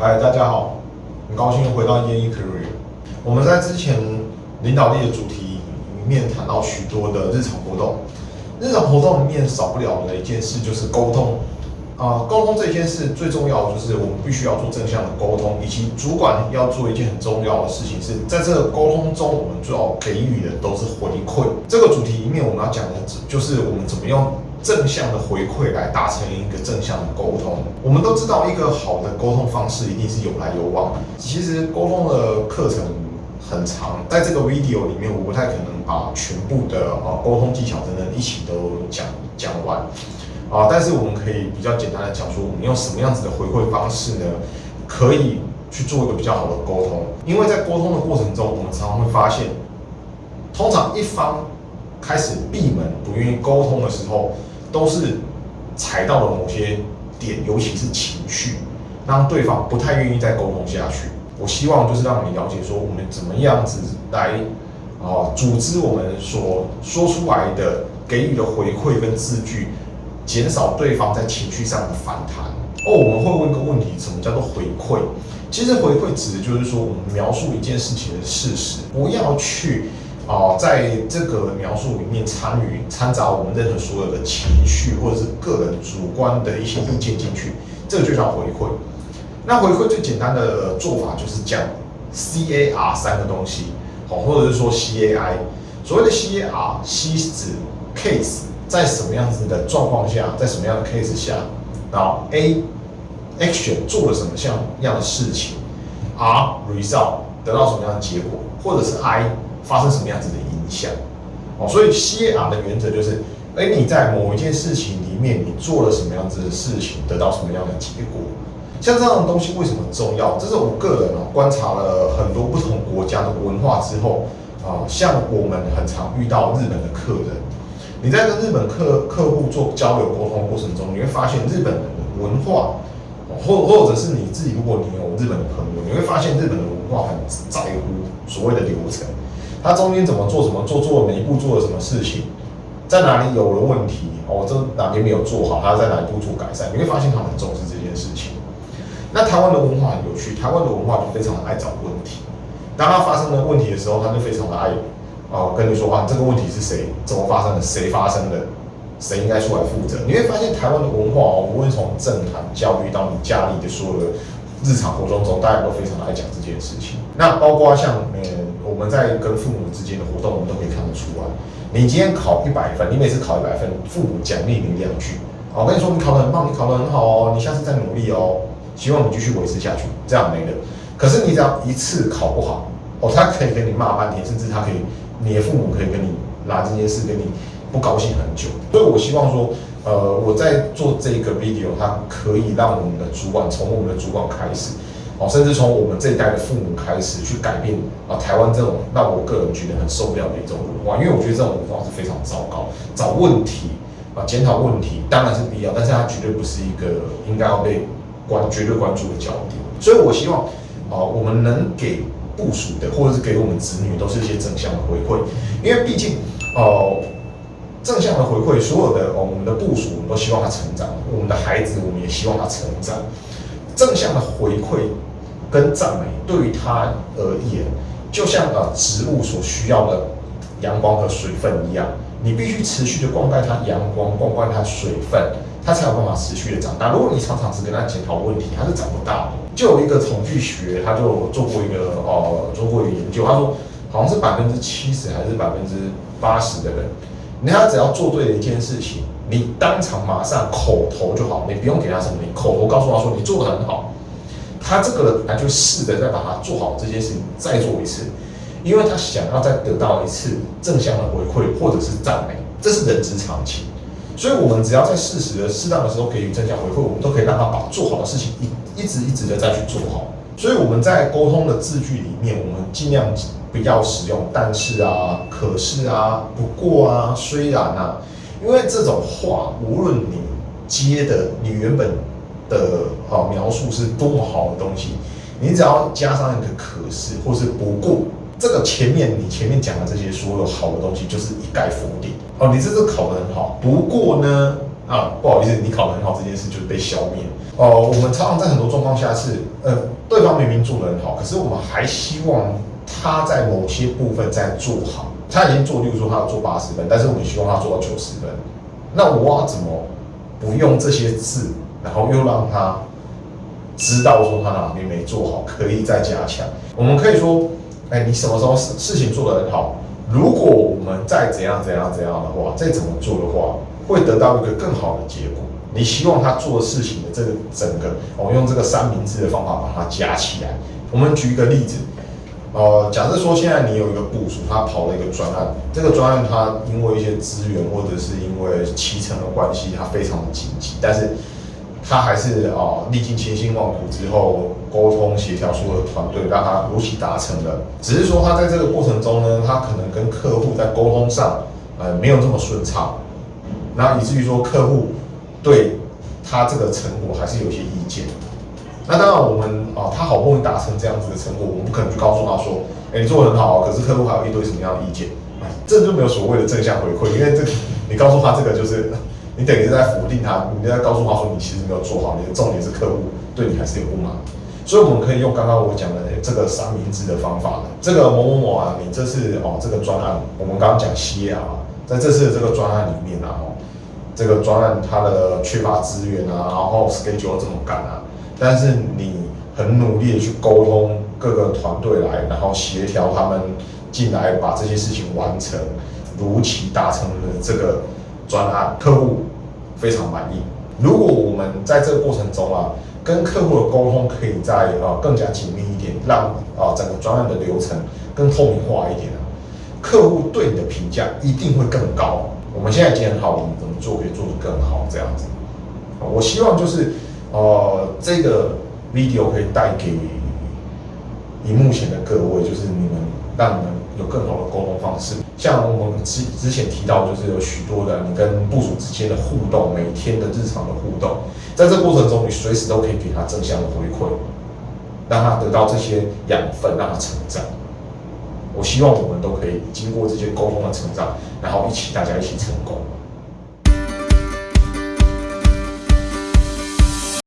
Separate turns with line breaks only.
嗨，大家好，很高兴回到烟一 career。我们在之前领导力的主题里面谈到许多的日常活动，日常活动里面少不了的一件事就是沟通。啊，沟通这件事最重要的就是我们必须要做正向的沟通，以及主管要做一件很重要的事情是在这个沟通中，我们最好给予的都是回馈。这个主题里面我们要讲的就是我们怎么用正向的回馈来达成一个正向的沟通。我们都知道一个好的沟通方式一定是有来有往。其实沟通的课程很长，在这个 video 里面我不太可能把全部的啊沟通技巧等等一起都讲讲完。啊，但是我们可以比较简单的讲说，我们用什么样子的回馈方式呢，可以去做一个比较好的沟通。因为在沟通的过程中，我们常常会发现，通常一方开始闭门不愿意沟通的时候，都是踩到了某些点，尤其是情绪，让对方不太愿意再沟通下去。我希望就是让你了解说，我们怎么样子来啊组织我们所说出来的给予的回馈跟字句。减少对方在情绪上的反弹哦。我们会问一个问题：什么叫做回馈？其实回馈指的就是说，我们描述一件事情的事实，不要去啊，在这个描述里面参与掺杂我们任何所有的情绪或者是个人主观的一些意见进去，这个就叫回馈。那回馈最简单的做法就是讲 C A R 三个东西，好，或者是说 C A I。所谓的 C A R，C 指 case。在什么样子的状况下，在什么样的 case 下，然后 A action 做了什么像样的事情，R result 得到什么样的结果，或者是 I 发生什么样子的影响，哦，所以 C R 的原则就是，哎，你在某一件事情里面，你做了什么样子的事情，得到什么样的结果，像这样的东西为什么重要？这是我个人哦观察了很多不同国家的文化之后，啊，像我们很常遇到日本的客人。你在跟日本客客户做交流沟通过程中，你会发现日本的文化，或或者是你自己，如果你有日本的朋友，你会发现日本的文化很在乎所谓的流程，他中间怎么做，怎么做，做每一步做了什么事情，在哪里有了问题，哦，这哪边没有做好，他在哪一步做改善，你会发现他很重视这件事情。那台湾的文化很有趣，台湾的文化就非常的爱找问题，当他发生了问题的时候，他就非常的爱。哦，跟你说啊，这个问题是谁怎么发生的？谁发生的？谁应该出来负责？你会发现台湾的文化哦，无论从政坛教育到你家里的所有的日常活动中，大家都非常的爱讲这件事情。那包括像呃，我们在跟父母之间的活动，我们都可以看得出来。你今天考一百分，你每次考一百分，父母奖励你两句。我跟你说，你考得很棒，你考得很好哦，你下次再努力哦，希望你继续维持下去，这样没了。可是你只要一次考不好，哦，他可以跟你骂半天，甚至他可以。你的父母可以跟你拿这件事跟你不高兴很久，所以我希望说，呃，我在做这个 video，它可以让我们的主管从我们的主管开始，哦，甚至从我们这一代的父母开始去改变啊，台湾这种让我个人觉得很受不了的一种文化，因为我觉得这种文化是非常糟糕，找问题啊，检讨问题当然是必要，但是它绝对不是一个应该要被关绝对关注的焦点，所以我希望啊，我们能给。部署的，或者是给我们子女，都是一些正向的回馈，因为毕竟，哦，正向的回馈，所有的哦，我们的部署，我们都希望他成长，我们的孩子，我们也希望他成长。正向的回馈跟赞美，对于他而言，就像呃植物所需要的阳光和水分一样，你必须持续的灌溉它阳光，灌溉它水分。它才有办法持续的长大。如果你常常只跟他检讨问题，他是长不大的。就有一个统计学，他就做过一个呃做过一个研究，他说好像是百分之七十还是百分之八十的人，你看他只要做对了一件事情，你当场马上口头就好，你不用给他什么，你口头告诉他说你做的很好，他这个人他就试着再把它做好这件事情再做一次，因为他想要再得到一次正向的回馈或者是赞美，这是人之常情。所以，我们只要在适时的、适当的时候给予正向回馈，我们都可以让他把做好的事情一一直一直的再去做好。所以，我们在沟通的字句里面，我们尽量不要使用“但是啊”“可是啊”“不过啊”“虽然啊”，因为这种话，无论你接的你原本的啊描述是多么好的东西，你只要加上一个“可是”或是“不过”。这个前面你前面讲的这些所有好的东西，就是一概否定哦。你这次考得很好，不过呢，啊，不好意思，你考得很好这件事就被消灭。哦，我们常常在很多状况下是，呃，对方明明做得很好，可是我们还希望他在某些部分再做好。他已经做，例如说他要做八十分，但是我们希望他做到九十分。那我要怎么不用这些字，然后又让他知道说他哪边没做好，可以再加强？我们可以说，哎，你什么时候事事情做得很好？如果我们再怎样怎样怎样的话，再怎么做的话，会得到一个更好的结果。你希望他做事情的这个整个，我用这个三明治的方法把它加起来。我们举一个例子。呃，假设说现在你有一个部署，他跑了一个专案，这个专案他因为一些资源或者是因为期程的关系，他非常的紧急，但是他还是啊历尽千辛万苦之后沟通协调所有的团队，让他如期达成了。只是说他在这个过程中呢，他可能跟客户在沟通上呃没有这么顺畅，那以至于说客户对他这个成果还是有些意见。那当然，我们啊，他好不容易达成这样子的成果，我们不可能去告诉他说，哎，你做的很好啊，可是客户还有一堆什么样的意见，这就没有所谓的正向回馈，因为这你告诉他这个就是，你等于是在否定他，你在告诉他说你其实没有做好，你的重点是客户对你还是有不满，所以我们可以用刚刚我讲的这个三明治的方法呢，这个某某某啊，你这次哦这个专案，我们刚刚讲 C 啊，在这次的这个专案里面啊，哦，这个专案它的缺乏资源啊，然后 schedule 这么赶啊。但是你很努力的去沟通各个团队来，然后协调他们进来，把这些事情完成，如期达成了这个专案，客户非常满意。如果我们在这个过程中啊，跟客户的沟通可以在啊更加紧密一点，让啊整个专案的流程更透明化一点啊，客户对你的评价一定会更高。我们现在已经很好，我们怎么做可以做得更好？这样子，我希望就是。哦，这个 video 可以带给荧幕前的各位，就是你们让你们有更好的沟通方式。像我们之之前提到，就是有许多的你跟部署之间的互动，每天的日常的互动，在这过程中，你随时都可以给他正向的回馈，让他得到这些养分，让他成长。我希望我们都可以经过这些沟通的成长，然后一起大家一起成功。